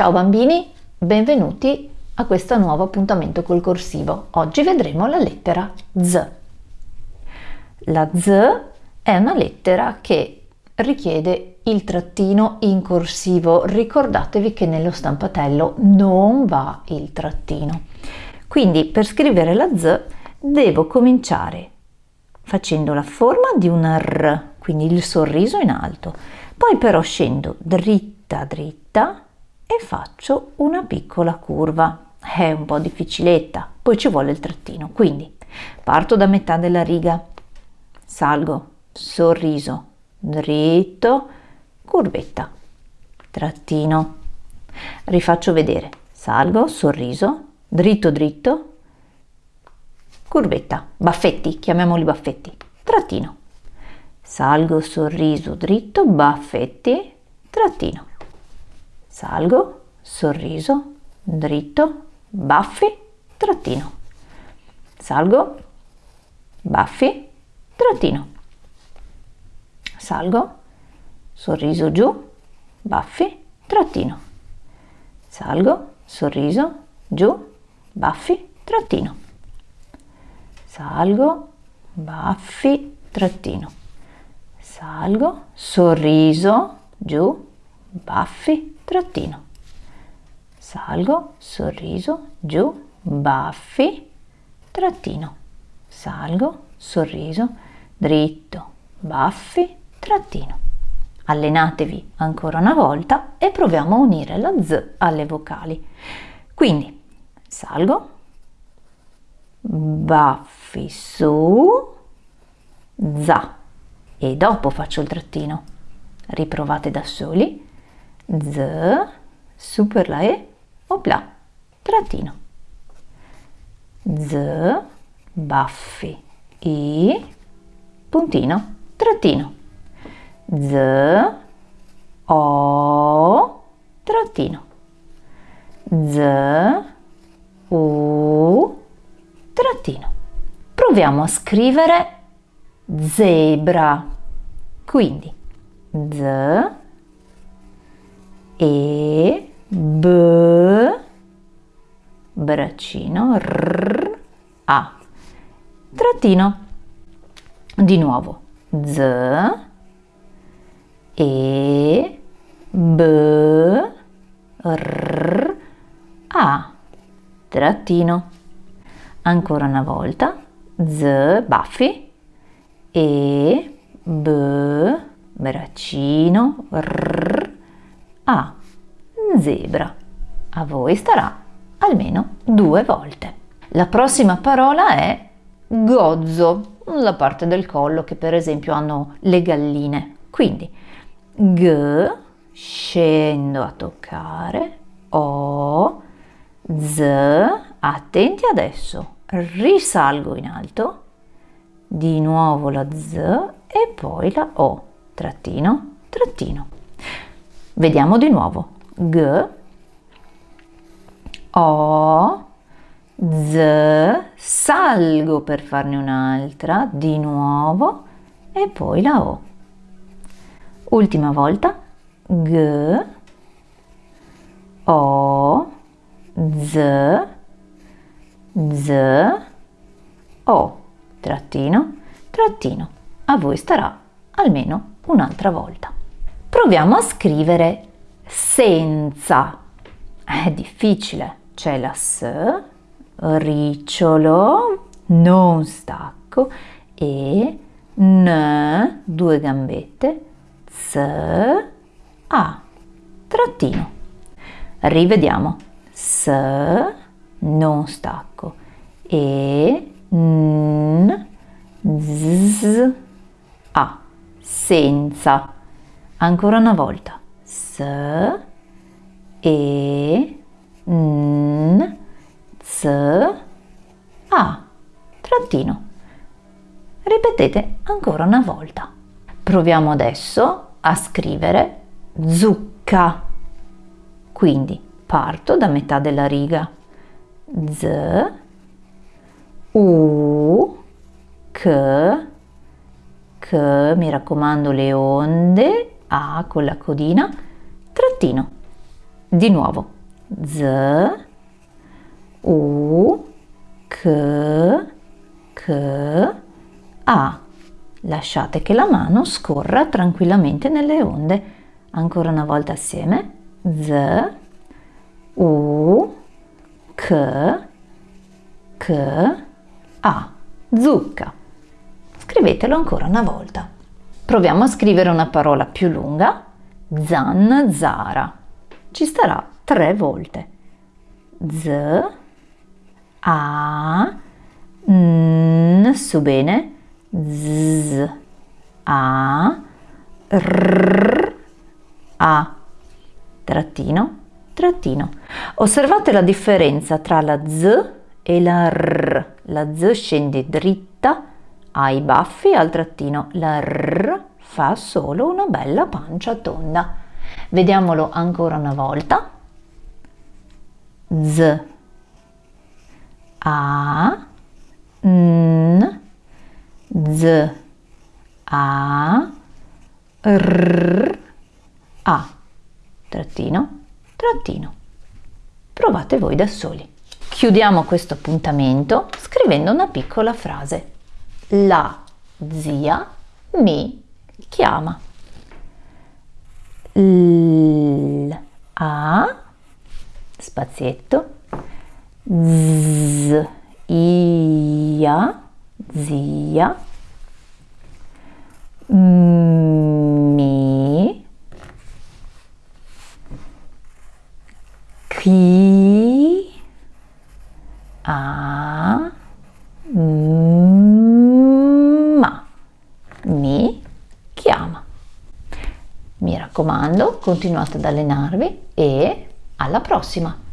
Ciao bambini, benvenuti a questo nuovo appuntamento col corsivo. Oggi vedremo la lettera Z. La Z è una lettera che richiede il trattino in corsivo. Ricordatevi che nello stampatello non va il trattino. Quindi per scrivere la Z devo cominciare facendo la forma di una R, quindi il sorriso in alto. Poi però scendo dritta dritta e faccio una piccola curva. È un po' difficiletta, poi ci vuole il trattino. Quindi parto da metà della riga, salgo, sorriso, dritto, curvetta, trattino. Rifaccio vedere, salgo, sorriso, dritto dritto, curvetta, baffetti, chiamiamoli baffetti, trattino. Salgo, sorriso, dritto, baffetti, trattino salgo, sorriso, dritto, baffi, trattino. Salgo, baffi, trattino. Salgo, sorriso giù, baffi, trattino. Salgo, sorriso, giù, baffi, trattino. Salgo, baffi, trattino. Salgo, sorriso, giù, baffi, trattino. Salgo, sorriso, giù, baffi, trattino. Salgo, sorriso, dritto, baffi, trattino. Allenatevi ancora una volta e proviamo a unire la Z alle vocali. Quindi salgo, baffi su, za e dopo faccio il trattino. Riprovate da soli z, su per la e, opla, trattino. Z, baffi, i, puntino, trattino. Z, o, trattino. Z, u, trattino. Proviamo a scrivere zebra. Quindi z, e B braccino R A. Trattino. Di nuovo. Z. E B R A. Trattino. Ancora una volta. Z baffi. E B braccino R a zebra. A voi starà almeno due volte. La prossima parola è gozzo, la parte del collo che per esempio hanno le galline. Quindi g, scendo a toccare, o, z, attenti adesso, risalgo in alto, di nuovo la z e poi la o, trattino, trattino. Vediamo di nuovo. G, O, Z, salgo per farne un'altra, di nuovo, e poi la O. Ultima volta. G, O, Z, Z, O, trattino, trattino. A voi starà almeno un'altra volta. Proviamo a scrivere senza. È difficile. C'è la S, ricciolo, non stacco e N, due gambette, S, A, trattino. Rivediamo. S, non stacco e N, Z, A, senza. Ancora una volta. S, E, N, Z, A. Trattino. Ripetete ancora una volta. Proviamo adesso a scrivere zucca. Quindi parto da metà della riga. Z, U, K, K, mi raccomando le onde a con la codina, trattino. Di nuovo. Z, U, K, K, A. Lasciate che la mano scorra tranquillamente nelle onde. Ancora una volta assieme. Z, U, K, K, A. Zucca. Scrivetelo ancora una volta. Proviamo a scrivere una parola più lunga. Zanzara. Ci starà tre volte. Z, A, N, su bene. Z, A, R, A. Trattino, trattino. Osservate la differenza tra la Z e la R. La Z scende dritta ai baffi al trattino, la R fa solo una bella pancia tonda. Vediamolo ancora una volta. Z, A, N, Z, A, R, A. Trattino, trattino. Provate voi da soli. Chiudiamo questo appuntamento scrivendo una piccola frase. La zia mi chiama. L, A, spazietto, Z, Ia, zia, mi, chi, a, ma, mi chiama. Mi raccomando, continuate ad allenarvi e alla prossima!